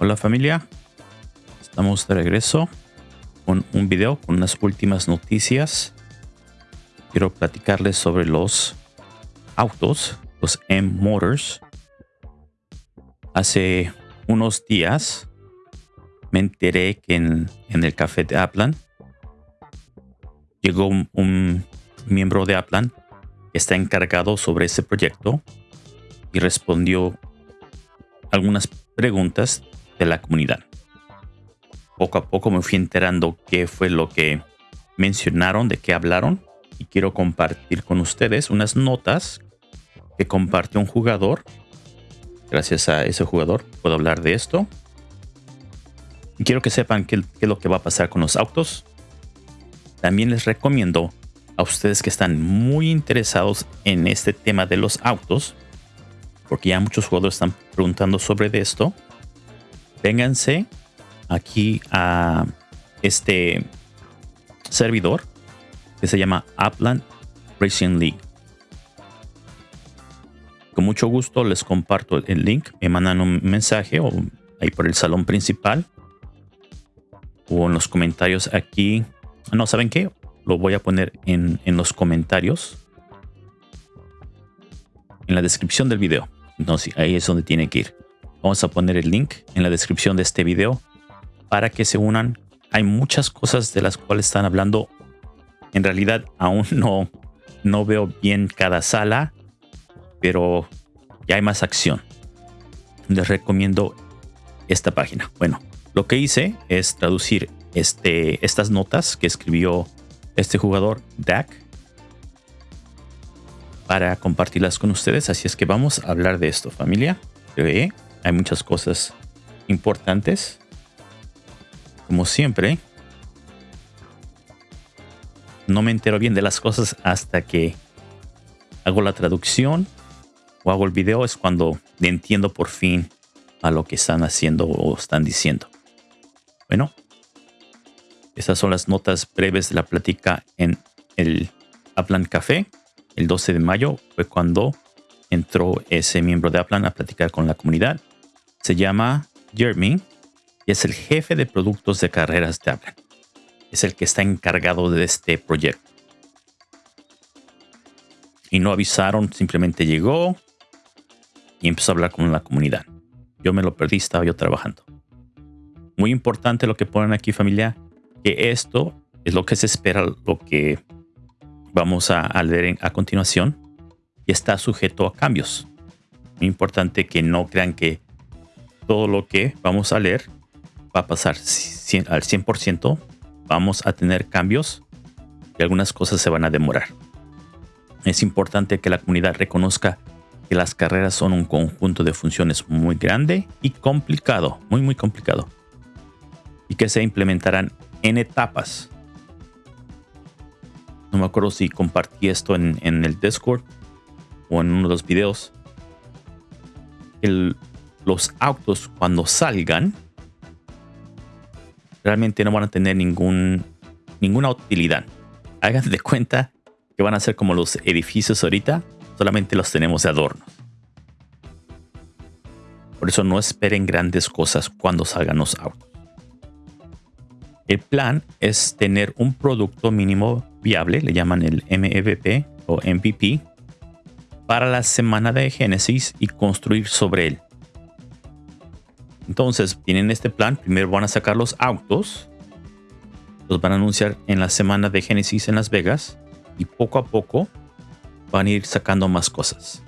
Hola familia, estamos de regreso con un video con unas últimas noticias. Quiero platicarles sobre los autos, los M-Motors. Hace unos días me enteré que en, el café de Aplan llegó un, un miembro de Aplan que está encargado sobre ese proyecto y respondió algunas preguntas de la comunidad. Poco a poco me fui enterando qué fue lo que mencionaron, de qué hablaron y quiero compartir con ustedes unas notas que compartió un jugador. Gracias a ese jugador puedo hablar de esto. Y quiero que sepan qué, qué es lo que va a pasar con los autos. También les recomiendo a ustedes que están muy interesados en este tema de los autos, porque ya muchos jugadores están preguntando sobre esto vénganse aquí a este servidor que se llama Upland Racing League. Con mucho gusto les comparto el link. Me mandan un mensaje o ahí por el salón principal o en los comentarios aquí. No, ¿saben qué? Lo voy a poner en, en los comentarios. En la descripción del video. Entonces ahí es donde tiene que ir. Vamos a poner el link en la descripción de este video para que se unan. Hay muchas cosas de las cuales están hablando. En realidad aún no, no veo bien cada sala, pero ya hay más acción. Les recomiendo esta página. Bueno, lo que hice es traducir este, estas notas que escribió este jugador, Dak, para compartirlas con ustedes. Así es que vamos a hablar de esto, familia. Hay muchas cosas importantes. Como siempre, no me entero bien de las cosas hasta que hago la traducción o hago el video. Es cuando entiendo por fin a lo que están haciendo o están diciendo. Bueno, estas son las notas breves de la plática en el Aplan Café. El 12 de mayo fue cuando entró ese miembro de Aplan a platicar con la comunidad se llama Jeremy y es el jefe de productos de carreras de Apple. Es el que está encargado de este proyecto. Y no avisaron, simplemente llegó y empezó a hablar con la comunidad. Yo me lo perdí, estaba yo trabajando. Muy importante lo que ponen aquí familia, que esto es lo que se espera, lo que vamos a, a leer a continuación y está sujeto a cambios. Muy importante que no crean que todo lo que vamos a leer va a pasar al 100%. Vamos a tener cambios y algunas cosas se van a demorar. Es importante que la comunidad reconozca que las carreras son un conjunto de funciones muy grande y complicado, muy muy complicado. Y que se implementarán en etapas. No me acuerdo si compartí esto en, en el Discord o en uno de los videos. El, los autos cuando salgan realmente no van a tener ningún, ninguna utilidad. Hagan de cuenta que van a ser como los edificios ahorita, solamente los tenemos de adorno. Por eso no esperen grandes cosas cuando salgan los autos. El plan es tener un producto mínimo viable, le llaman el MVP o MVP, para la semana de Génesis y construir sobre él. Entonces, tienen este plan. Primero van a sacar los autos. Los van a anunciar en la semana de Genesis en Las Vegas. Y poco a poco van a ir sacando más cosas.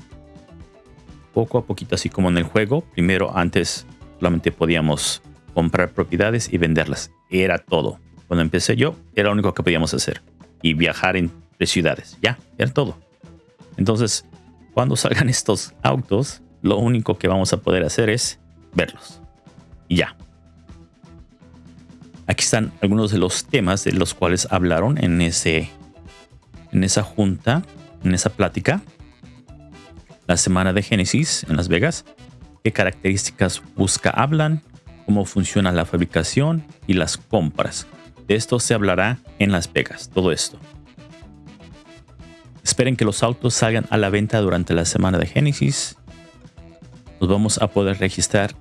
Poco a poquito, así como en el juego. Primero, antes solamente podíamos comprar propiedades y venderlas. Era todo. Cuando empecé yo, era lo único que podíamos hacer. Y viajar entre ciudades. Ya, era todo. Entonces, cuando salgan estos autos, lo único que vamos a poder hacer es verlos. Y ya. Aquí están algunos de los temas de los cuales hablaron en, ese, en esa junta, en esa plática. La semana de Génesis en Las Vegas. ¿Qué características busca hablan? ¿Cómo funciona la fabricación y las compras? De esto se hablará en Las Vegas, todo esto. Esperen que los autos salgan a la venta durante la semana de Génesis. Nos vamos a poder registrar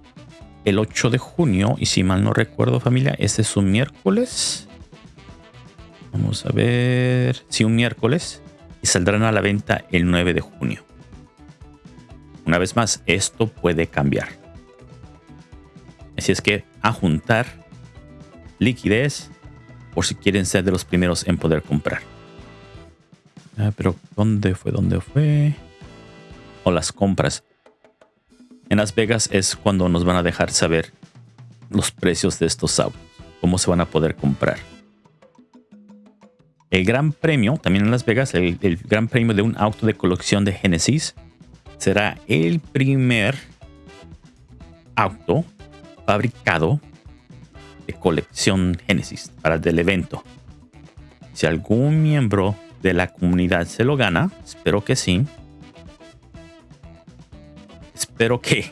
el 8 de junio. Y si mal no recuerdo, familia, este es un miércoles. Vamos a ver. Sí, un miércoles. Y saldrán a la venta el 9 de junio. Una vez más, esto puede cambiar. Así es que a juntar liquidez por si quieren ser de los primeros en poder comprar. Ah, pero ¿dónde fue? ¿Dónde fue? O las compras. En Las Vegas es cuando nos van a dejar saber los precios de estos autos, cómo se van a poder comprar. El gran premio, también en Las Vegas, el, gran premio de un auto de colección de Genesis será el primer auto fabricado de colección Genesis para el evento. Si algún miembro de la comunidad se lo gana, espero que sí. Espero que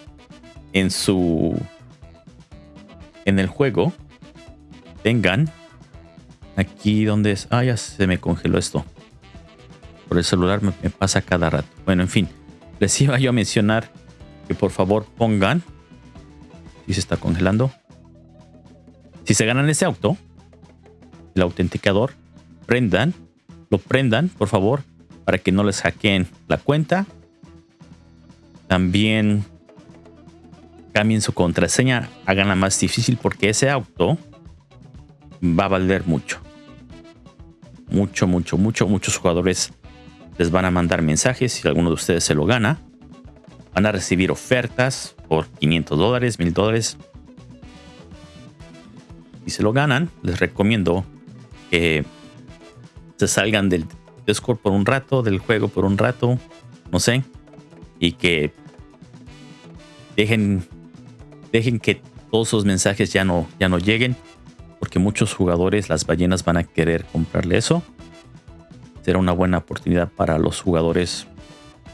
en su en el juego tengan aquí donde es. Ah, ya se me congeló esto. Por el celular me, me pasa cada rato. Bueno, en fin, les iba yo a mencionar que por favor pongan. Si se está congelando. Si se ganan ese auto, el autenticador, prendan, lo prendan, por favor, para que no les hackeen la cuenta. También cambien su contraseña, haganla más difícil porque ese auto va a valer mucho. Mucho, mucho, mucho. Muchos jugadores les van a mandar mensajes si alguno de ustedes se lo gana. Van a recibir ofertas por 500 dólares, 1000 dólares. Si se lo ganan, les recomiendo que se salgan del Discord por un rato, del juego por un rato, no sé, y que dejen, dejen que todos esos mensajes ya no, ya no lleguen, porque muchos jugadores, las ballenas van a querer comprarle eso será una buena oportunidad para los jugadores,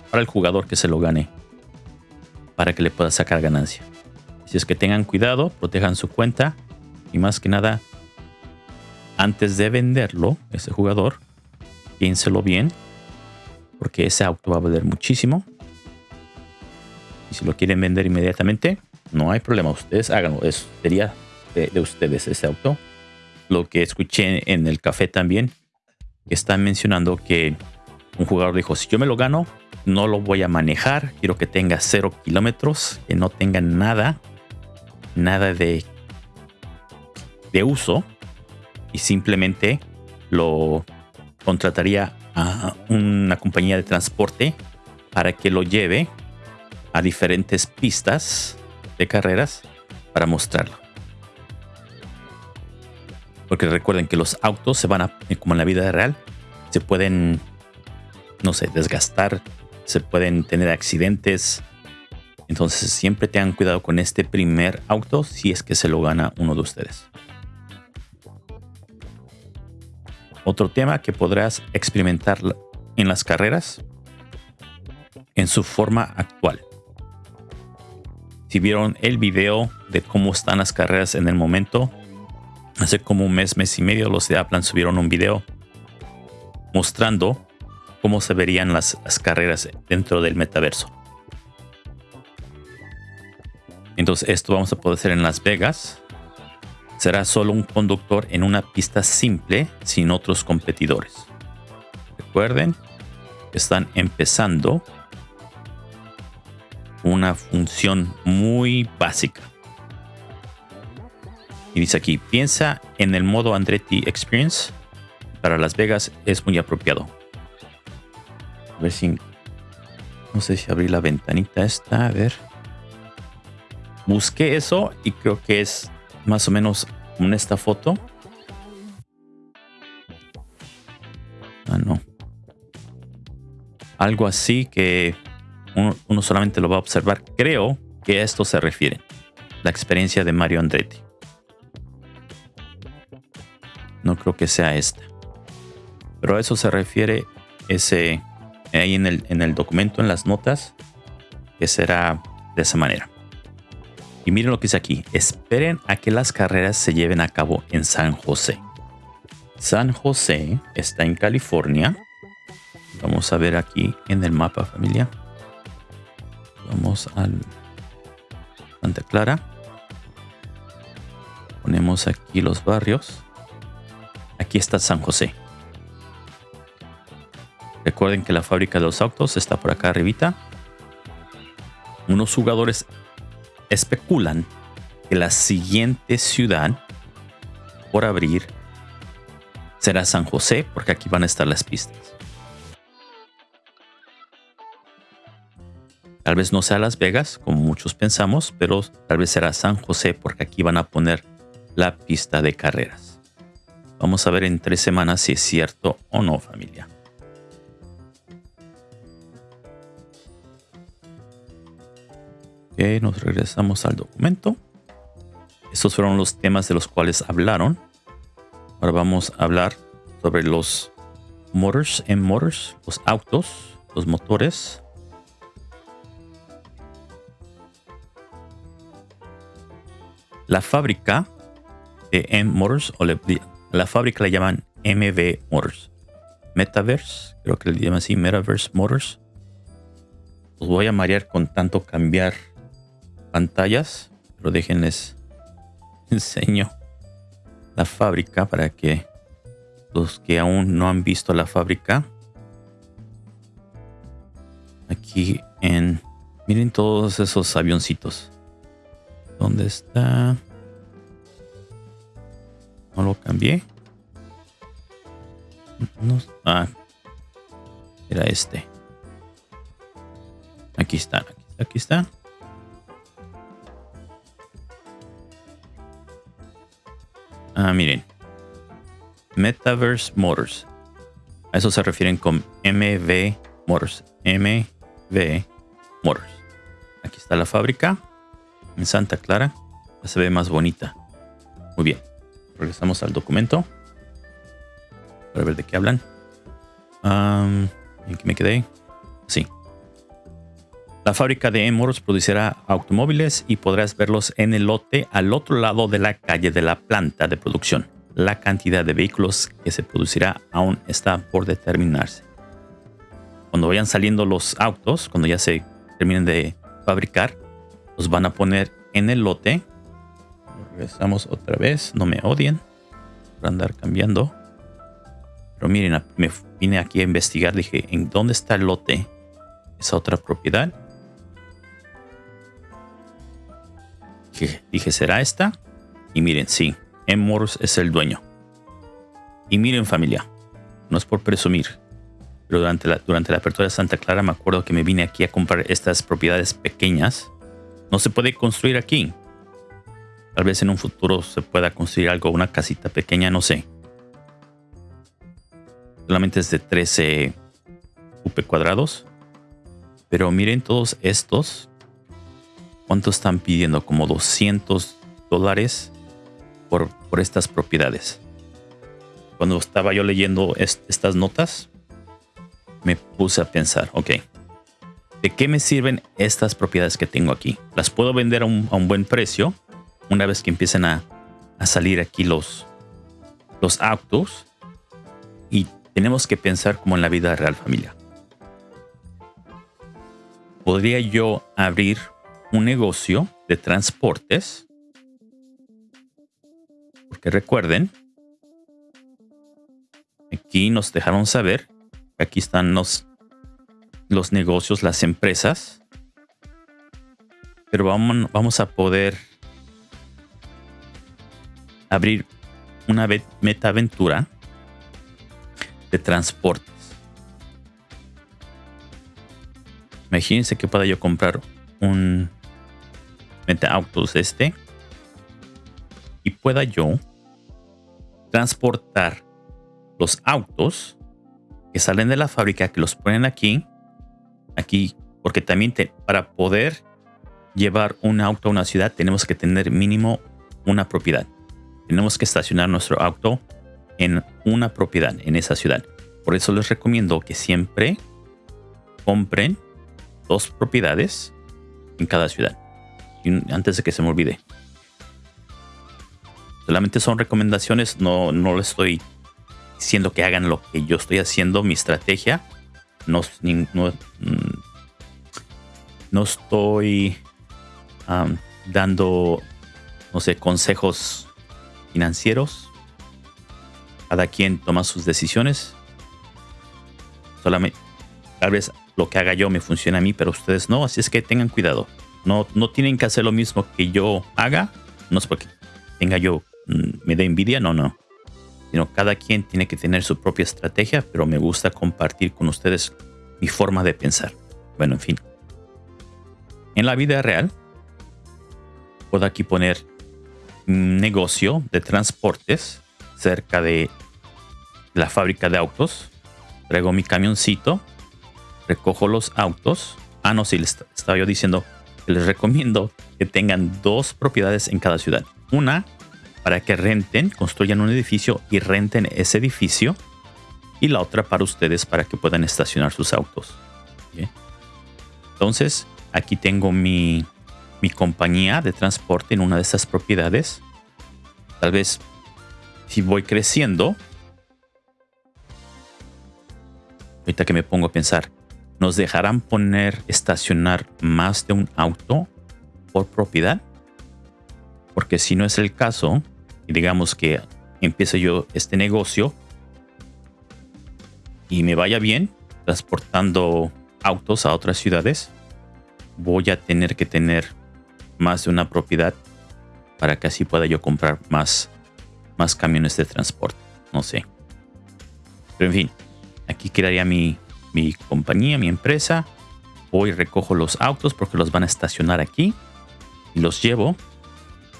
para el jugador que se lo gane, para que le pueda sacar ganancia. Si es que tengan cuidado, protejan su cuenta y más que nada, antes de venderlo, ese jugador, piénselo bien, porque ese auto va a valer muchísimo. Y si lo quieren vender inmediatamente, no hay problema, ustedes háganlo, eso sería de, de ustedes ese auto. Lo que escuché en el café también están mencionando que un jugador dijo, si yo me lo gano, no lo voy a manejar, quiero que tenga cero kilómetros, que no tenga nada, nada de, de uso. Y simplemente lo contrataría a una compañía de transporte para que lo lleve a diferentes pistas de carreras para mostrarlo. Porque recuerden que los autos se van a, como en la vida real, se pueden, no sé, desgastar, se pueden tener accidentes. Entonces siempre tengan cuidado con este primer auto si es que se lo gana uno de ustedes. Otro tema que podrás experimentar en las carreras en su forma actual. Vieron el video de cómo están las carreras en el momento, hace como un mes, mes y medio, los de Aplan subieron un video mostrando cómo se verían las, carreras dentro del metaverso. Entonces esto vamos a poder hacer en Las Vegas. Será solo un conductor en una pista simple sin otros competidores. Recuerden, están empezando una función muy básica. Y dice aquí, piensa en el modo Andretti Experience. Para Las Vegas es muy apropiado. A ver si... No sé si abrí la ventanita esta. A ver. Busqué eso y creo que es más o menos en esta foto. Ah, no. Algo así que uno, solamente lo va a observar. Creo que a esto se refiere. La experiencia de Mario Andretti. No creo que sea esta. Pero a eso se refiere ese ahí en el, en el documento, en las notas, que será de esa manera. Y miren lo que dice aquí. Esperen a que las carreras se lleven a cabo en San José. San José está en California. Vamos a ver aquí en el mapa familia. Vamos al Santa Clara. Ponemos aquí los barrios. Aquí está San José. Recuerden que la fábrica de los autos está por acá arribita. Unos jugadores especulan que la siguiente ciudad por abrir será San José, porque aquí van a estar las pistas. Tal vez no sea Las Vegas, como muchos pensamos, pero tal vez será San José, porque aquí van a poner la pista de carreras. Vamos a ver en tres semanas si es cierto o no, familia. Ok, nos regresamos al documento. Estos fueron los temas de los cuales hablaron. Ahora vamos a hablar sobre los motors en motors, los autos, los motores. La fábrica de M Motors o la fábrica le llaman MV Motors. Metaverse, creo que le llaman así, Metaverse Motors. Los voy a marear con tanto cambiar pantallas, pero déjenles enseño la fábrica para que los que aún no han visto la fábrica aquí en miren todos esos avioncitos ¿dónde está? no lo cambié no, ah era este aquí está aquí está, aquí está. Ah, miren. Metaverse Motors. A eso se refieren con MV Motors. MV Motors. Aquí está la fábrica. En Santa Clara. Se ve más bonita. Muy bien. Regresamos al documento. Para ver de qué hablan. ¿En qué me quedé? Sí. La fábrica de Motors producirá automóviles y podrás verlos en el lote al otro lado de la calle de la planta de producción. La cantidad de vehículos que se producirá aún está por determinarse. Cuando vayan saliendo los autos, cuando ya se terminen de fabricar, los van a poner en el lote. Regresamos otra vez, no me odien por andar cambiando. Pero miren, me vine aquí a investigar, dije, ¿en dónde está el lote? Esa otra propiedad dije, ¿será esta? Y miren, sí, M. es el dueño. Y miren familia, no es por presumir, pero durante durante la apertura de Santa Clara me acuerdo que me vine aquí a comprar estas propiedades pequeñas. No se puede construir aquí. Tal vez en un futuro se pueda construir algo, una casita pequeña, no sé. Solamente es de 13 UP cuadrados. Pero miren todos estos ¿Cuánto están pidiendo? Como 200 dólares por, por estas propiedades. Cuando estaba yo leyendo estas notas, me puse a pensar, ok, ¿de qué me sirven estas propiedades que tengo aquí? Las puedo vender a un, buen precio una vez que empiecen a, salir aquí los, los autos y tenemos que pensar como en la vida real familia. ¿Podría yo abrir un negocio de transportes. Porque recuerden, aquí nos dejaron saber, aquí están los, los negocios, las empresas. Pero vamos, vamos a poder abrir una meta aventura de transportes. Imagínense que pueda yo comprar un autos este y pueda yo transportar los autos que salen de la fábrica, que los ponen aquí, aquí, porque también para poder llevar un auto a una ciudad tenemos que tener mínimo una propiedad. Tenemos que estacionar nuestro auto en una propiedad en esa ciudad. Por eso les recomiendo que siempre compren dos propiedades en cada ciudad antes de que se me olvide. Solamente son recomendaciones, no, no le estoy diciendo que hagan lo que yo estoy haciendo, mi estrategia. No, no, mm, no estoy dando, no sé, consejos financieros. Cada quien toma sus decisiones. Solamente, tal vez lo que haga yo me funciona a mí, pero ustedes no. Así es que tengan cuidado. No, no tienen que hacer lo mismo que yo haga. No es porque tenga yo, mm, me dé envidia, no, no. Sino cada quien tiene que tener su propia estrategia, pero me gusta compartir con ustedes mi forma de pensar. Bueno, en fin. En la vida real, puedo aquí poner un negocio de transportes cerca de la fábrica de autos. Traigo mi camioncito, recojo los autos. Ah, no, sí, les estaba yo diciendo que les recomiendo que tengan dos propiedades en cada ciudad. Una para que renten, construyan un edificio y renten ese edificio. Y la otra para ustedes para que puedan estacionar sus autos. Entonces, aquí tengo mi mi compañía de transporte en una de esas propiedades. Tal vez si voy creciendo, ahorita que me pongo a pensar, ¿nos dejarán poner, estacionar más de un auto por propiedad? Porque si no es el caso, y digamos que empiece yo este negocio y me vaya bien transportando autos a otras ciudades, voy a tener que tener más de una propiedad para que así pueda yo comprar más, más camiones de transporte. No sé. Pero en fin, aquí quedaría mi, mi compañía, mi empresa. Voy recojo los autos porque los van a estacionar aquí y los llevo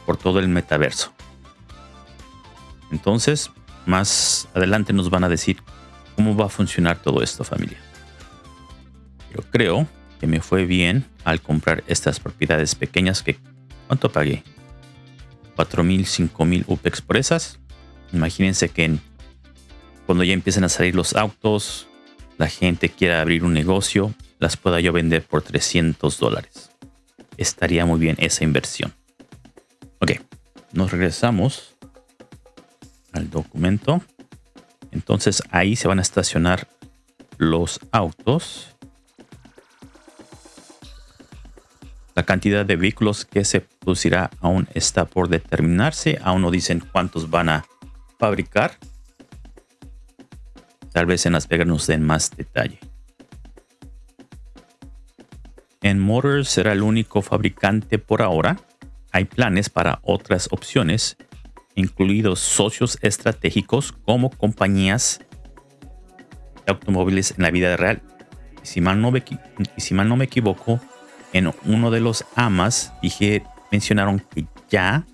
por todo el metaverso. Entonces, más adelante nos van a decir cómo va a funcionar todo esto, familia. Yo creo que me fue bien al comprar estas propiedades pequeñas que ¿cuánto pagué? 4000, 5000 UPEX por esas. Imagínense que cuando ya empiecen a salir los autos, la gente quiera abrir un negocio, las pueda yo vender por 300 dólares. Estaría muy bien esa inversión. Ok, nos regresamos al documento. Entonces ahí se van a estacionar los autos. La cantidad de vehículos que se producirá aún está por determinarse. Aún no dicen cuántos van a fabricar. Tal vez en Las Vegas nos den más detalle. En Motors será el único fabricante por ahora. Hay planes para otras opciones, incluidos socios estratégicos como compañías de automóviles en la vida real. Y si mal no me, si mal no me equivoco, en uno de los amas dije, mencionaron que ya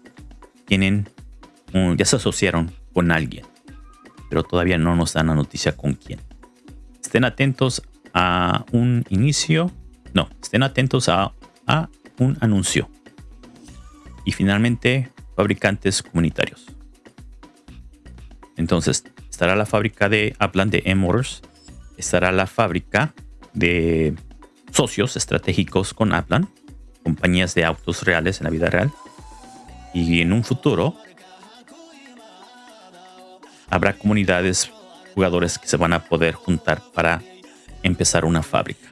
tienen, ya se asociaron con alguien, pero todavía no nos dan la noticia con quién. Estén atentos a un inicio, no, estén atentos a, a un anuncio. Y finalmente, fabricantes comunitarios. Entonces, estará la fábrica de Aplan de M-Motors, estará la fábrica de socios estratégicos con Aplan, compañías de autos reales en la vida real. Y en un futuro habrá comunidades, jugadores que se van a poder juntar para empezar una fábrica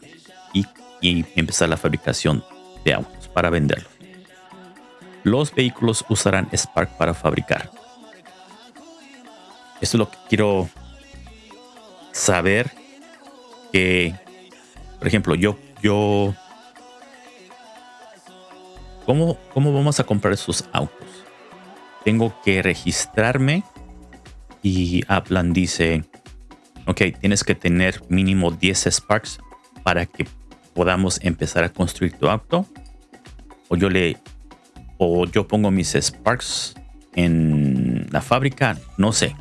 y, y empezar la fabricación de autos para venderlos. Los vehículos usarán Spark para fabricar. Esto es lo que quiero saber que, por ejemplo, yo yo... ¿Cómo, ¿Cómo vamos a comprar esos autos? Tengo que registrarme y Aplan dice, ok, tienes que tener mínimo 10 Sparks para que podamos empezar a construir tu auto. O yo le, o yo pongo mis Sparks en la fábrica, no sé.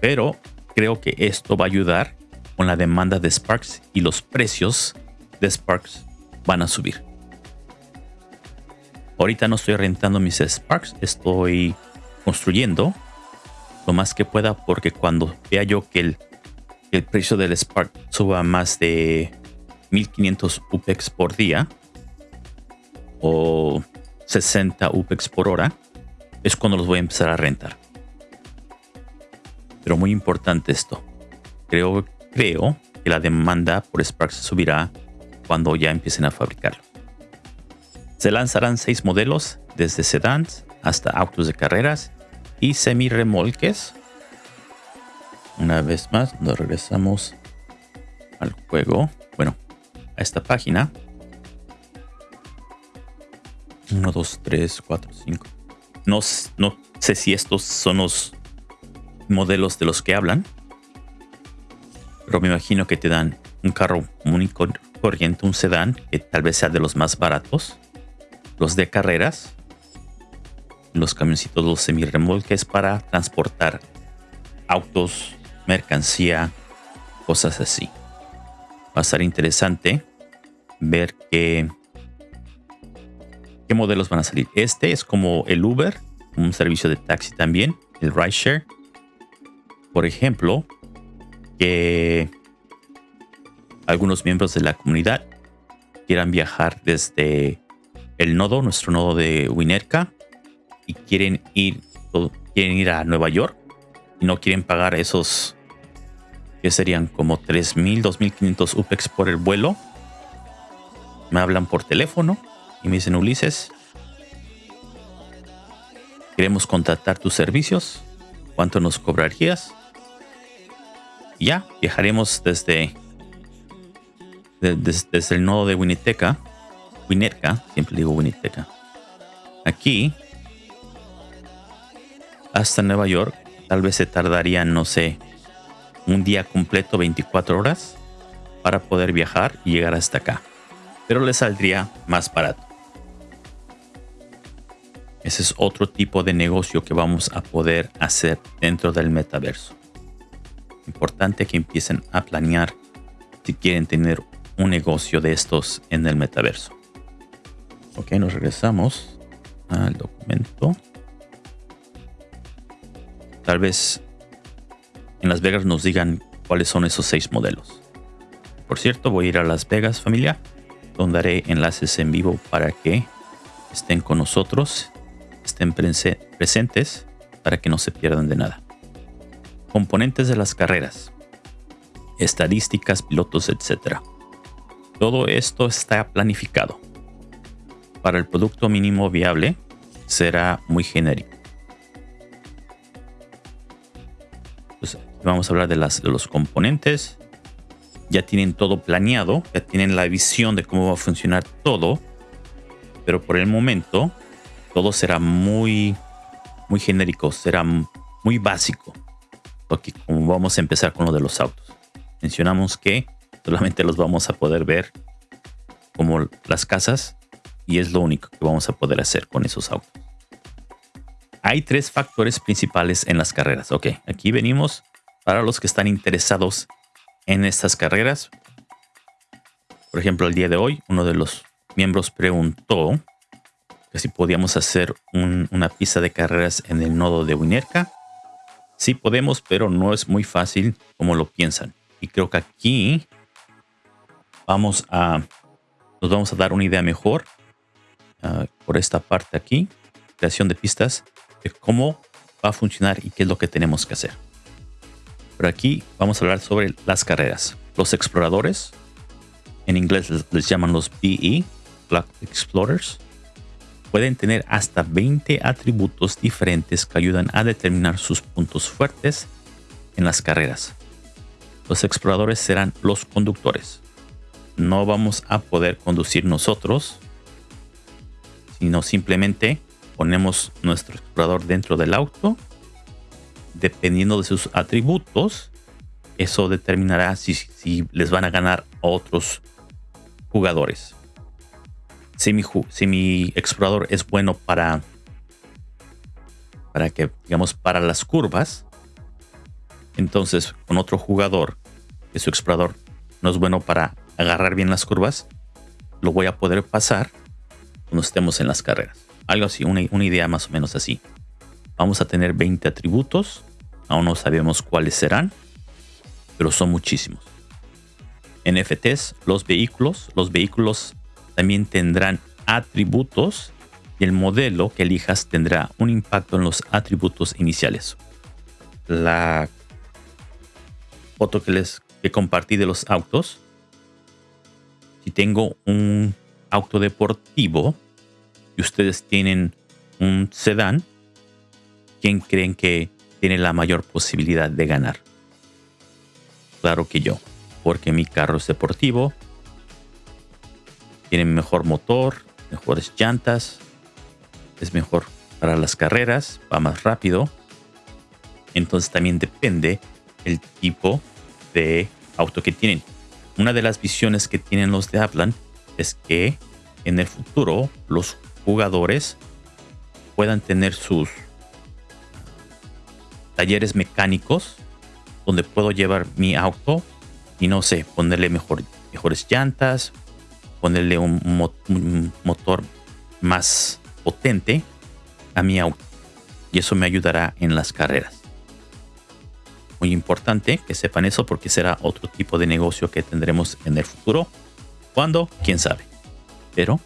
Pero creo que esto va a ayudar con la demanda de Sparks y los precios de Sparks van a subir. Ahorita no estoy rentando mis Sparks, estoy construyendo lo más que pueda porque cuando vea yo que el, el precio del Spark suba más de 1500 UPEX por día o 60 UPEX por hora, es cuando los voy a empezar a rentar. Pero muy importante esto. Creo Creo que la demanda por Sparks subirá cuando ya empiecen a fabricarlo. Se lanzarán seis modelos, desde sedans hasta autos de carreras, y semirremolques. Una vez más, nos regresamos al juego. Bueno, a esta página. 1, 2, 3, 4, 5. No, no sé si estos son los modelos de los que hablan. Pero me imagino que te dan un carro muy corriente, un sedán, que tal vez sea de los más baratos. Los de carreras. Los camioncitos, los semirremolques para transportar autos, mercancía, cosas así. Va a ser interesante ver qué, qué modelos van a salir. Este es como el Uber, un servicio de taxi también, el rideshare. Por ejemplo, que algunos miembros de la comunidad quieran viajar desde el nodo, nuestro nodo de Winerka, y quieren ir, quieren ir a Nueva York y no quieren pagar esos que serían como 3.000, 2.500 UPEX por el vuelo. Me hablan por teléfono y me dicen, Ulises, queremos contratar tus servicios. ¿Cuánto nos cobrarías? Ya, viajaremos desde, desde, el nodo de Winneteca, Winnetka, siempre digo Winneteca, aquí hasta Nueva York. Tal vez se tardaría, no sé, un día completo, 24 horas, para poder viajar y llegar hasta acá. Pero le saldría más barato. Ese es otro tipo de negocio que vamos a poder hacer dentro del metaverso. Importante que empiecen a planear si quieren tener un negocio de estos en el metaverso. Ok, nos regresamos al documento. Tal vez en Las Vegas nos digan cuáles son esos seis modelos. Por cierto, voy a ir a Las Vegas familia, donde haré enlaces en vivo para que estén con nosotros, estén presentes para que no se pierdan de nada. Componentes de las carreras, estadísticas, pilotos, etc. Todo esto está planificado. Para el producto mínimo viable será muy genérico. vamos a hablar de, las, de los componentes. Ya tienen todo planeado, ya tienen la visión de cómo va a funcionar todo. Pero por el momento, todo será muy, muy genérico, será muy básico. Porque como vamos a empezar con lo de los autos. Mencionamos que solamente los vamos a poder ver como las casas y es lo único que vamos a poder hacer con esos autos. Hay tres factores principales en las carreras. Ok, aquí venimos para los que están interesados en estas carreras. Por ejemplo, el día de hoy, uno de los miembros preguntó si podíamos hacer una pista de carreras en el nodo de Winerka. Sí podemos, pero no es muy fácil como lo piensan. Y creo que aquí vamos a nos vamos a dar una idea mejor ah, por esta parte aquí, creación de pistas, de cómo va a funcionar y qué es lo que tenemos que hacer. Pero aquí vamos a hablar sobre las carreras. Los exploradores, en inglés les, llaman los BE, Black Explorers, pueden tener hasta 20 atributos diferentes que ayudan a determinar sus puntos fuertes en las carreras. Los exploradores serán los conductores. No vamos a poder conducir nosotros, sino simplemente ponemos nuestro explorador dentro del auto dependiendo de sus atributos, eso determinará si, les van a ganar otros jugadores. Si mi, si mi explorador es bueno para, para que, digamos, para las curvas, entonces con otro jugador que su explorador no es bueno para agarrar bien las curvas, lo voy a poder pasar cuando estemos en las carreras. Algo así, una, una idea más o menos así. Vamos a tener 20 atributos Aún no sabemos cuáles serán, pero son muchísimos. NFTs, los vehículos. Los vehículos también tendrán atributos y el modelo que elijas tendrá un impacto en los atributos iniciales. La foto que les que compartí de los autos. Si tengo un auto deportivo y ustedes tienen un sedán, ¿quién creen que tiene la mayor posibilidad de ganar? Claro que yo, porque mi carro es deportivo, tiene mejor motor, mejores llantas, es mejor para las carreras, va más rápido. Entonces también depende el tipo de auto que tienen. Una de las visiones que tienen los de Aplan es que en el futuro los jugadores puedan tener sus talleres mecánicos donde puedo llevar mi auto y no sé, ponerle mejor, mejores llantas, ponerle un, motor más potente a mi auto. Y eso me ayudará en las carreras. Muy importante que sepan eso porque será otro tipo de negocio que tendremos en el futuro. ¿Cuándo? ¿Quién sabe? Pero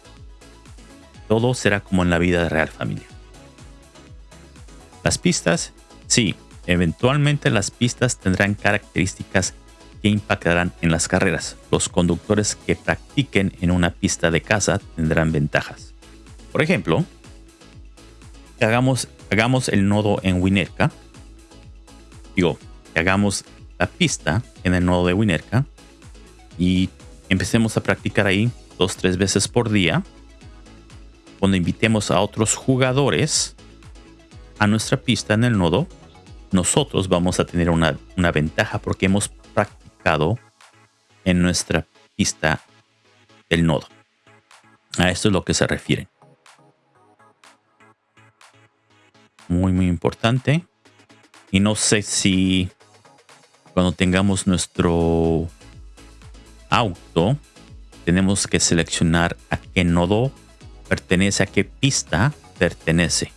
todo será como en la vida real familia. Las pistas, sí, eventualmente las pistas tendrán características que impactarán en las carreras. Los conductores que practiquen en una pista de caza tendrán ventajas. Por ejemplo, hagamos, hagamos el nodo en Winerka. Digo, que hagamos la pista en el nodo de Winerka y empecemos a practicar ahí dos, tres veces por día. Cuando invitemos a otros jugadores a nuestra pista en el nodo, nosotros vamos a tener una, una ventaja porque hemos practicado en nuestra pista del nodo. A esto es lo que se refiere. Muy, muy importante. Y no sé si cuando tengamos nuestro auto, tenemos que seleccionar a qué nodo pertenece, a qué pista pertenece.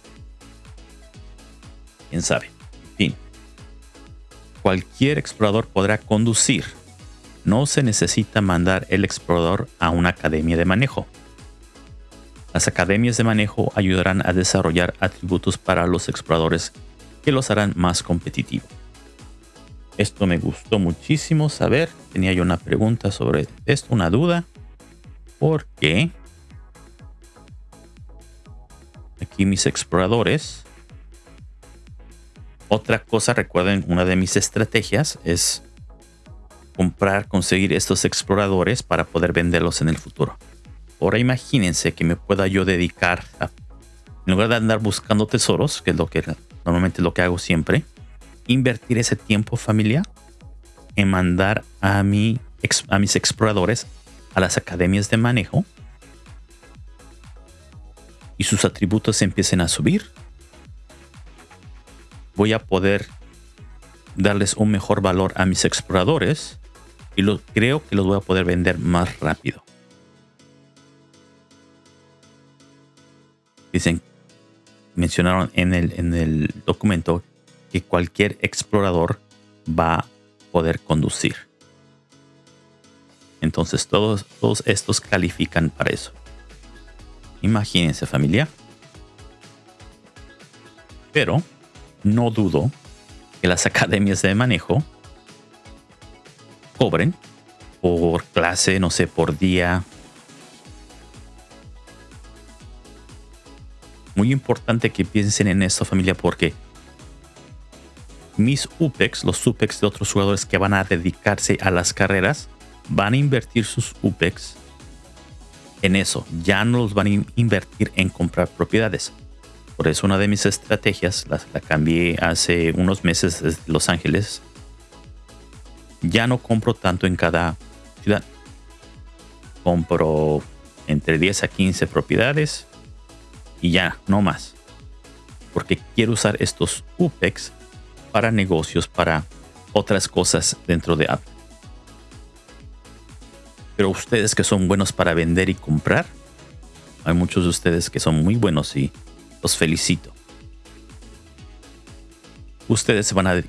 ¿Quién sabe? Cualquier explorador podrá conducir. No se necesita mandar el explorador a una academia de manejo. Las academias de manejo ayudarán a desarrollar atributos para los exploradores que los harán más competitivos. Esto me gustó muchísimo saber. Tenía yo una pregunta sobre esto, una duda. Porque aquí mis exploradores. Otra cosa, recuerden, una de mis estrategias es comprar, conseguir estos exploradores para poder venderlos en el futuro. Ahora imagínense que me pueda yo dedicar a, en lugar de andar buscando tesoros, que es lo que normalmente lo que hago siempre, invertir ese tiempo familia en mandar a, a mis exploradores a las academias de manejo y sus atributos empiecen a subir, voy a poder darles un mejor valor a mis exploradores y creo que los voy a poder vender más rápido. Dicen, mencionaron en el, en el documento que cualquier explorador va a poder conducir. Entonces todos, todos estos califican para eso. Imagínense familia. Pero no dudo que las academias de manejo cobren por clase, no sé, por día. Muy importante que piensen en esto familia porque mis UPEX, los UPEX de otros jugadores que van a dedicarse a las carreras, van a invertir sus UPEX en eso. Ya no los van a invertir en comprar propiedades. Por eso una de mis estrategias, la, cambié hace unos meses desde Los Ángeles. Ya no compro tanto en cada ciudad. Compro entre 10 a 15 propiedades y ya, no más. Porque quiero usar estos UPEX para negocios, para otras cosas dentro de Apple. Pero ustedes que son buenos para vender y comprar, hay muchos de ustedes que son muy buenos y los felicito. Ustedes se van a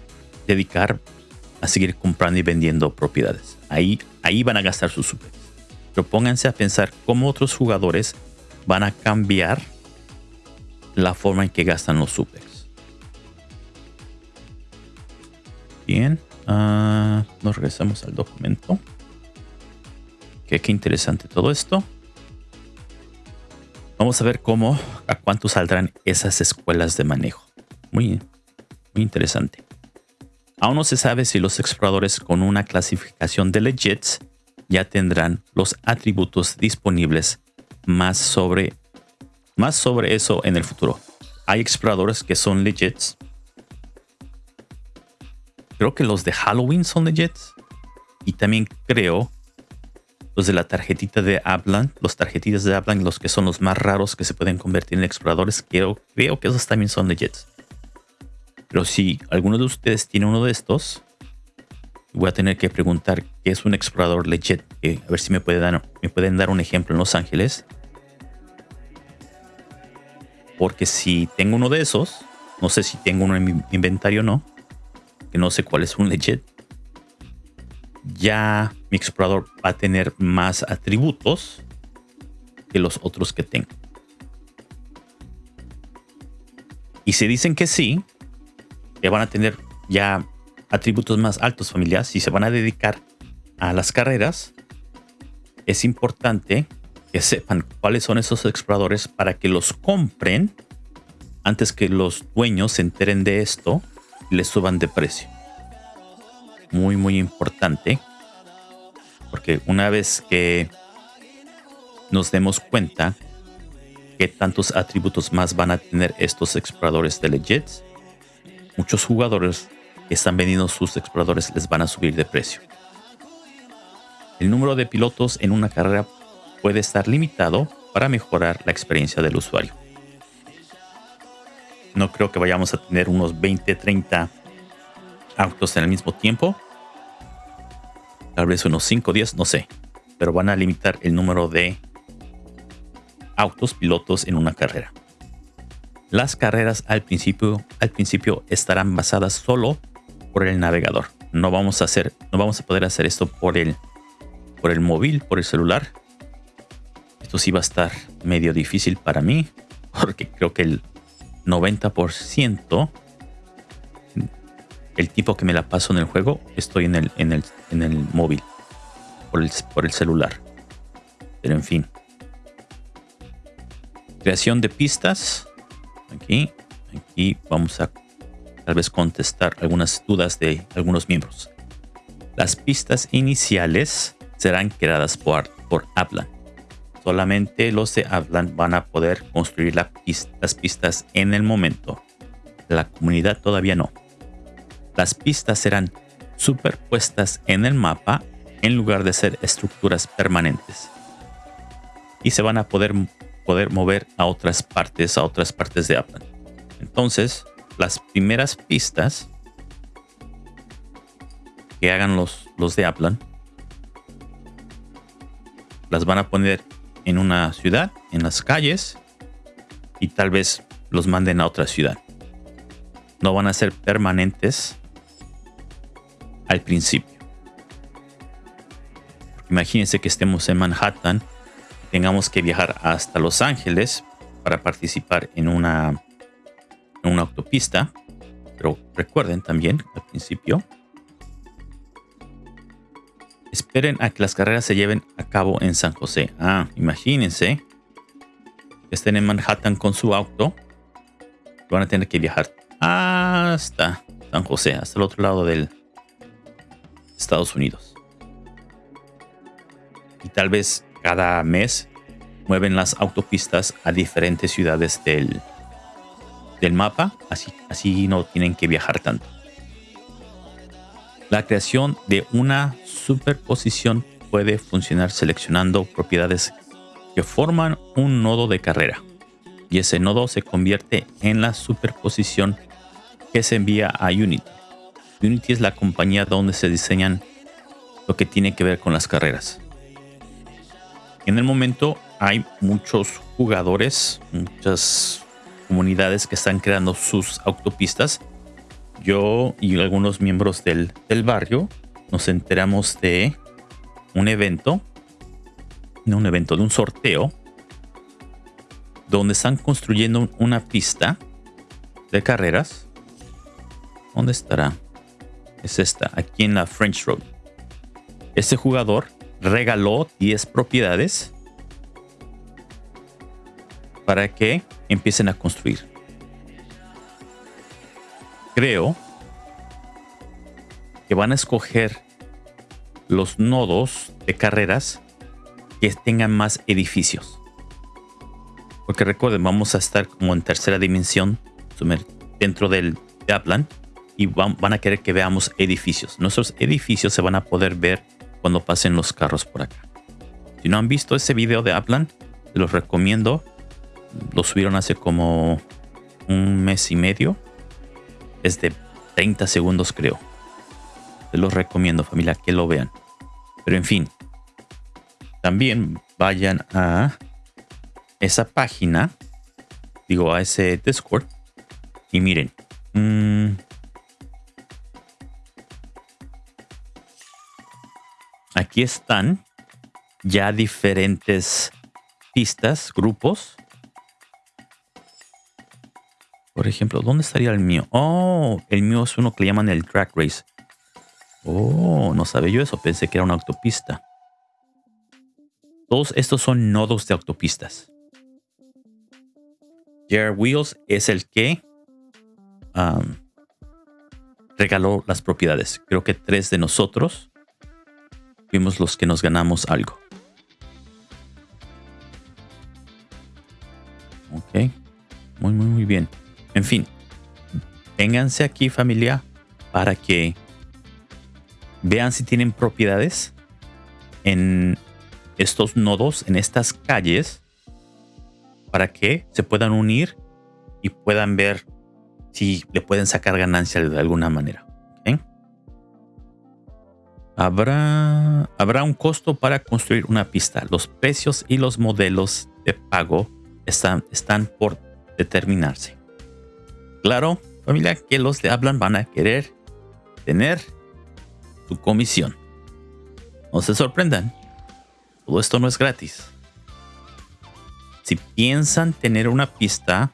dedicar a seguir comprando y vendiendo propiedades. Ahí, ahí van a gastar sus super. Pero pónganse a pensar cómo otros jugadores van a cambiar la forma en que gastan los supers. Bien, uh, nos regresamos al documento. Qué interesante todo esto. Vamos a ver cómo, a cuánto saldrán esas escuelas de manejo. muy, muy interesante. Aún no se sabe si los exploradores con una clasificación de legits ya tendrán los atributos disponibles más sobre, más sobre eso en el futuro. Hay exploradores que son legits. Creo que los de Halloween son legits. Y también creo los de la tarjetita de Ablan, los tarjetitas de Ablan, los que son los más raros que se pueden convertir en exploradores, creo, creo que esos también son legits. Pero si alguno de ustedes tiene uno de estos, voy a tener que preguntar qué es un explorador legit. a ver si me, dar, me pueden dar un ejemplo en Los Ángeles. Porque si tengo uno de esos, no sé si tengo uno en mi inventario o no, que no sé cuál es un legit, ya mi explorador va a tener más atributos que los otros que tengo. Y si dicen que sí, que van a tener ya atributos más altos familiares, si se van a dedicar a las carreras, es importante que sepan cuáles son esos exploradores para que los compren antes que los dueños se enteren de esto y les suban de precio. Muy, muy importante. Porque una vez que nos demos cuenta que tantos atributos más van a tener estos exploradores de Legits, muchos jugadores que están vendiendo sus exploradores les van a subir de precio. El número de pilotos en una carrera puede estar limitado para mejorar la experiencia del usuario. No creo que vayamos a tener unos 20, 30 autos en el mismo tiempo. Tal vez unos 5, 10, no sé. Pero van a limitar el número de autos pilotos en una carrera. Las carreras al principio, al principio estarán basadas solo por el navegador. No vamos a hacer, no vamos a poder hacer esto por el, por el móvil, por el celular. Esto sí va a estar medio difícil para mí, porque creo que el 90% el tipo que me la paso en el juego estoy en el, en el, en el móvil, por el, por el celular. Pero en fin. Creación de pistas. Aquí, aquí vamos a tal vez contestar algunas dudas de algunos miembros. Las pistas iniciales serán creadas por, por Aplan. Solamente los de Aplan van a poder construir las pistas en el momento. La comunidad todavía no. Las pistas serán superpuestas en el mapa en lugar de ser estructuras permanentes. Y se van a poder, poder mover a otras partes, a otras partes de Aplan. Entonces, las primeras pistas que hagan los, los de Aplan las van a poner en una ciudad, en las calles y tal vez los manden a otra ciudad. No van a ser permanentes al principio. Imagínense que estemos en Manhattan, tengamos que viajar hasta Los Ángeles para participar en una una autopista. Pero recuerden también al principio, esperen a que las carreras se lleven a cabo en San José. Ah, imagínense que estén en Manhattan con su auto. Van a tener que viajar hasta San José, hasta el otro lado del Estados Unidos. Y tal vez cada mes mueven las autopistas a diferentes ciudades del, del mapa, así, así no tienen que viajar tanto. La creación de una superposición puede funcionar seleccionando propiedades que forman un nodo de carrera y ese nodo se convierte en la superposición que se envía a Unity. Unity es la compañía donde se diseñan lo que tiene que ver con las carreras. En el momento hay muchos jugadores, muchas comunidades que están creando sus autopistas. Yo y algunos miembros del, barrio nos enteramos de un evento, no un evento, de un sorteo, donde están construyendo una pista de carreras. ¿Dónde estará? Es esta, aquí en la French Road. Este jugador regaló 10 propiedades para que empiecen a construir. creo que van a escoger los nodos de carreras que tengan más edificios. Porque recuerden, vamos a estar como en tercera dimensión dentro del Upland y van, a querer que veamos edificios. Nuestros edificios se van a poder ver cuando pasen los carros por acá. Si no han visto ese video de Upland, se los recomiendo. Lo subieron hace como un mes y medio. Es de 30 segundos creo. Se los recomiendo familia que lo vean. Pero en fin. También vayan a esa página. Digo a ese Discord. Y miren. Mm, aquí están ya diferentes pistas, grupos. Por ejemplo, ¿dónde estaría el mío? Oh, el mío es uno que le llaman el Drag Race. Oh, no sabía yo eso. Pensé que era una autopista. Todos estos son nodos de autopistas. Jared Wheels es el que regaló las propiedades. Creo que tres de nosotros los que nos ganamos algo. Ok. Muy, muy, muy bien. En fin. Vénganse aquí familia para que vean si tienen propiedades en estos nodos, en estas calles, para que se puedan unir y puedan ver si le pueden sacar ganancia de alguna manera. Habrá, habrá un costo para construir una pista. Los precios y los modelos de pago están, están por determinarse. Claro, familia, que los de hablan van a querer tener su comisión. No se sorprendan. Todo esto no es gratis. Si piensan tener una pista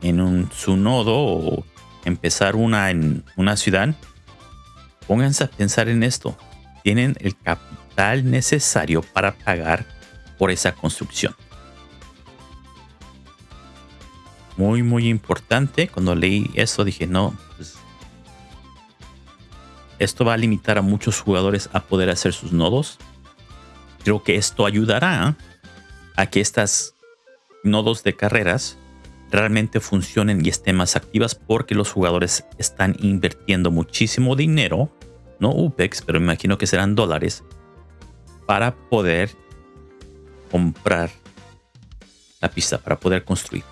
en un, su nodo o empezar una en una ciudad, pónganse a pensar en esto. Tienen el capital necesario para pagar por esa construcción. Muy, muy importante. Cuando leí eso dije, no, pues, esto va a limitar a muchos jugadores a poder hacer sus nodos. Creo que esto ayudará a que estas nodos de carreras realmente funcionen y estén más activas porque los jugadores están invirtiendo muchísimo dinero, no UPEX, pero me imagino que serán dólares, para poder comprar la pista, para poder construir.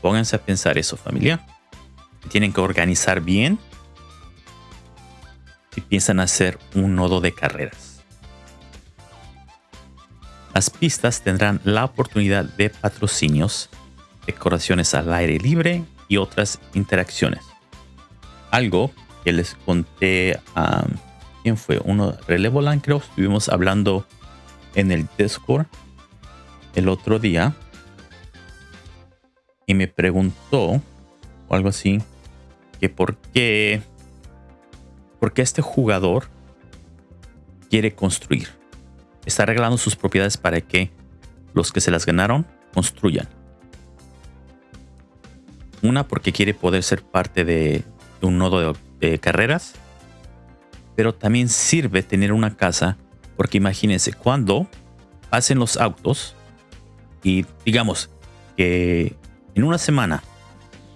Pónganse a pensar eso, familia. Tienen que organizar bien si piensan hacer un nodo de carreras. Las pistas tendrán la oportunidad de patrocinios, decoraciones al aire libre y otras interacciones. Algo que les conté a... ¿Quién fue? Uno, Relevoland creo. Estuvimos hablando en el Discord el otro día. Y me preguntó, o algo así, que por qué porque este jugador quiere construir. Está arreglando sus propiedades para que los que se las ganaron construyan. Una porque quiere poder ser parte de, un nodo de, carreras. Pero también sirve tener una casa porque imagínense cuando pasen los autos y digamos que en una semana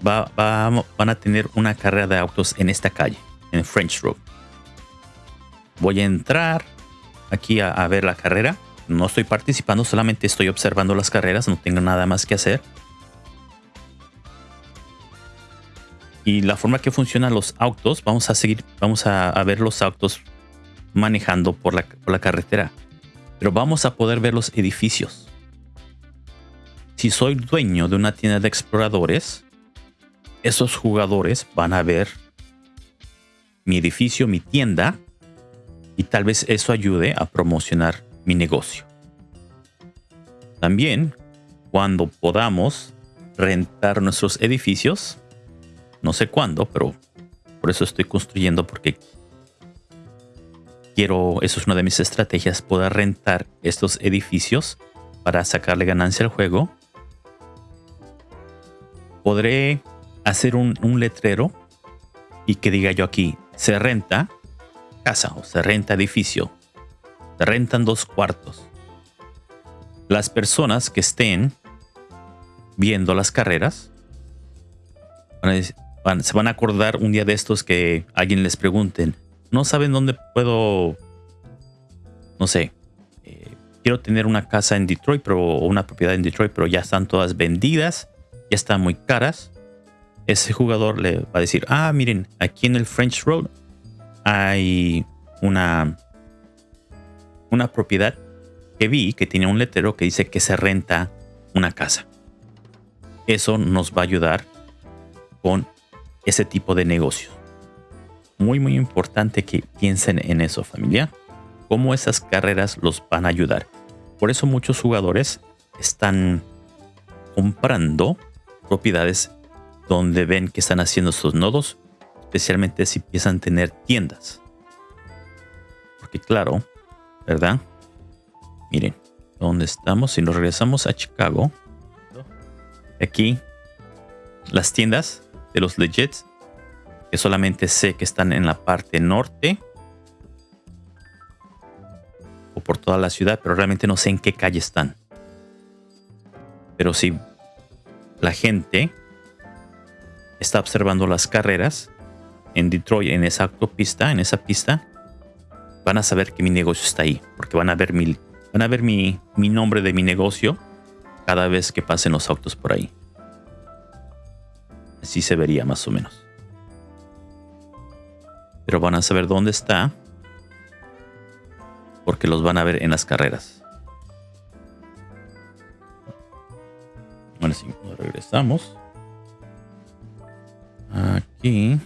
van a tener una carrera de autos en esta calle en French Road. Voy a entrar aquí a, ver la carrera. No estoy participando, solamente estoy observando las carreras, no tengo nada más que hacer. Y la forma que funcionan los autos, vamos a seguir, vamos a, ver los autos manejando por la, por la carretera. Pero vamos a poder ver los edificios. Si soy dueño de una tienda de exploradores, esos jugadores van a ver mi edificio, mi tienda, y tal vez eso ayude a promocionar mi negocio. También, cuando podamos rentar nuestros edificios, no sé cuándo, pero por eso estoy construyendo porque quiero, eso es una de mis estrategias, poder rentar estos edificios para sacarle ganancia al juego. Podré hacer un, letrero y que diga yo aquí, se renta casa o se renta edificio. Se rentan dos cuartos. Las personas que estén viendo las carreras se van a acordar un día de estos que alguien les pregunten, no saben dónde puedo, no sé, eh, quiero tener una casa en Detroit pero, o una propiedad en Detroit, pero ya están todas vendidas, ya están muy caras. Ese jugador le va a decir, ah, miren, aquí en el French Road hay una, una propiedad que vi que tiene un letrero que dice que se renta una casa. Eso nos va a ayudar con ese tipo de negocio. Muy, muy importante que piensen en eso, familia. Cómo esas carreras los van a ayudar. Por eso muchos jugadores están comprando propiedades donde ven que están haciendo sus nodos, especialmente si empiezan a tener tiendas. Porque claro, ¿verdad? Miren, ¿dónde estamos? Si nos regresamos a Chicago, aquí las tiendas de los legits que solamente sé que están en la parte norte o por toda la ciudad, pero realmente no sé en qué calle están. Pero si la gente está observando las carreras en Detroit, en esa autopista, en esa pista, van a saber que mi negocio está ahí, porque van a ver mi, van a ver mi, mi nombre de mi negocio cada vez que pasen los autos por ahí. Así se vería más o menos. Pero van a saber dónde está. Porque los van a ver en las carreras. Bueno, si regresamos. Aquí.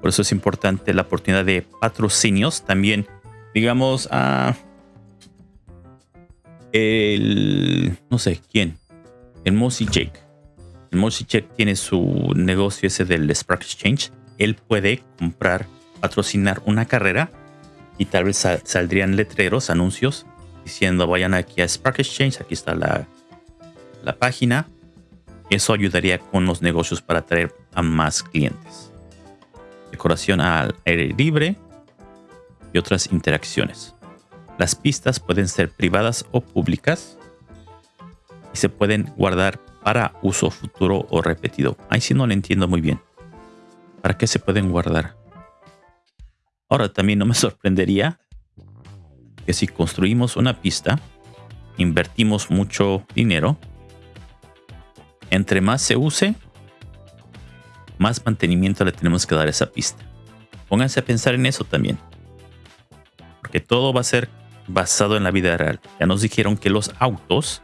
Por eso es importante la oportunidad de patrocinios. También, digamos, a... el... No sé, ¿quién? El Mossy Jake. El Mossy Jake tiene su negocio ese del Spark Exchange. Él puede comprar, patrocinar una carrera y tal vez saldrían letreros, anuncios diciendo vayan aquí a Spark Exchange, aquí está la, la página. Eso ayudaría con los negocios para atraer a más clientes. Decoración al aire libre y otras interacciones. Las pistas pueden ser privadas o públicas y se pueden guardar para uso futuro o repetido. Ahí sí no lo entiendo muy bien. ¿Para qué se pueden guardar? Ahora también no me sorprendería que si construimos una pista, invertimos mucho dinero, entre más se use, más mantenimiento le tenemos que dar a esa pista. Pónganse a pensar en eso también. Porque todo va a ser basado en la vida real. Ya nos dijeron que los autos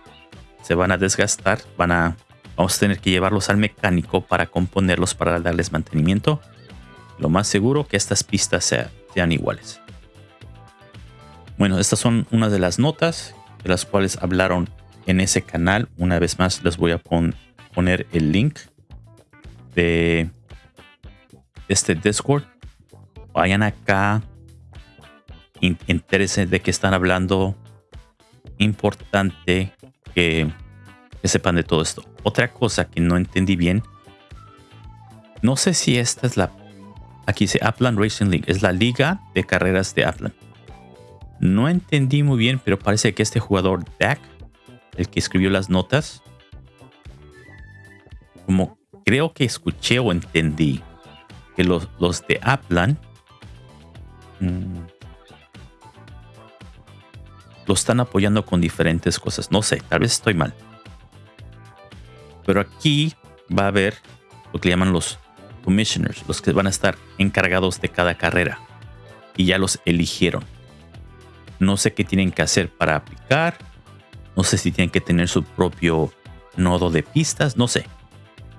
se van a desgastar, van a, vamos a tener que llevarlos al mecánico para componerlos, para darles mantenimiento. Lo más seguro que estas pistas sean iguales. Bueno, estas son una de las notas de las cuales hablaron en ese canal. Una vez más les voy a poner el link de este Discord. Vayan acá. Interesen de que están hablando. Importante que, sepan de todo esto. Otra cosa que no entendí bien. No sé si esta es la... Aquí dice Upland Racing League. Es la liga de carreras de Upland. No entendí muy bien, pero parece que este jugador, Dak, el que escribió las notas, como creo que escuché o entendí que los, los de Upland mm, lo están apoyando con diferentes cosas. No sé, tal vez estoy mal. Pero aquí va a haber lo que llaman los commissioners, los que van a estar encargados de cada carrera. Y ya los eligieron. No sé qué tienen que hacer para aplicar. No sé si tienen que tener su propio nodo de pistas. No sé.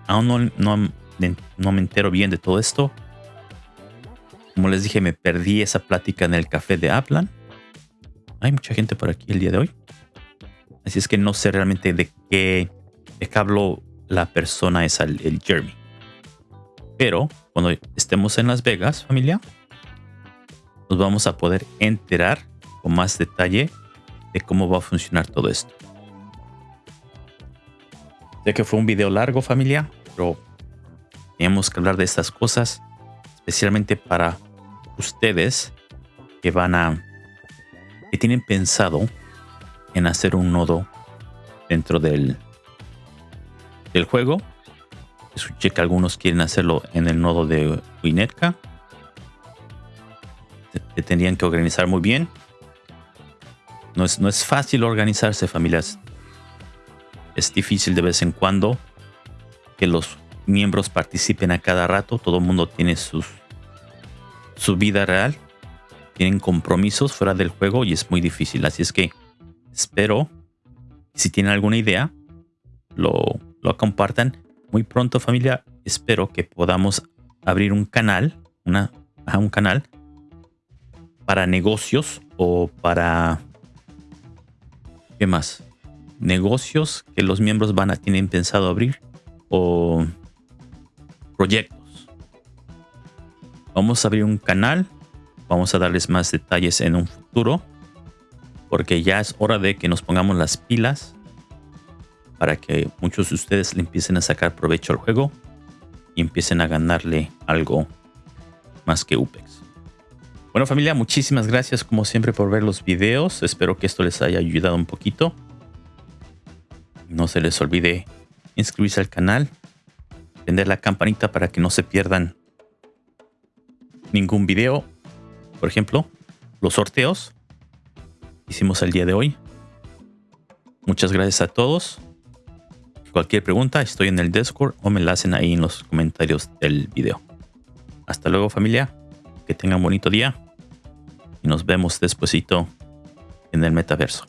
Aún no, no, me entero bien de todo esto. Como les dije, me perdí esa plática en el café de Aplan hay mucha gente por aquí el día de hoy. Así es que no sé realmente de qué, de habló la persona esa, el, Jeremy. Pero cuando estemos en Las Vegas, familia, nos vamos a poder enterar con más detalle de cómo va a funcionar todo esto. Sé que fue un video largo familia, pero tenemos que hablar de estas cosas, especialmente para ustedes que van a, que tienen pensado en hacer un nodo dentro del, del juego. Escuché que algunos quieren hacerlo en el nodo de Winetka. Se tendrían que organizar muy bien. No es, no es fácil organizarse, familias. Es difícil de vez en cuando que los miembros participen a cada rato. Todo el mundo tiene sus, su vida real. Tienen compromisos fuera del juego y es muy difícil. Así es que espero, si tienen alguna idea, lo, lo compartan. Muy pronto familia, espero que podamos abrir un canal, una, un canal para negocios o para... ¿Qué más? Negocios que los miembros van a tienen pensado abrir o proyectos. Vamos a abrir un canal. Vamos a darles más detalles en un futuro. Porque ya es hora de que nos pongamos las pilas. Para que muchos de ustedes le empiecen a sacar provecho al juego. Y empiecen a ganarle algo más que UPEX. Bueno familia, muchísimas gracias como siempre por ver los videos. Espero que esto les haya ayudado un poquito. No se les olvide inscribirse al canal, prender la campanita para que no se pierdan ningún video. Por ejemplo, los sorteos hicimos el día de hoy. Muchas gracias a todos. Cualquier pregunta, estoy en el Discord o me la hacen ahí en los comentarios del video. Hasta luego familia, que tengan un bonito día y nos vemos despuesito en el metaverso.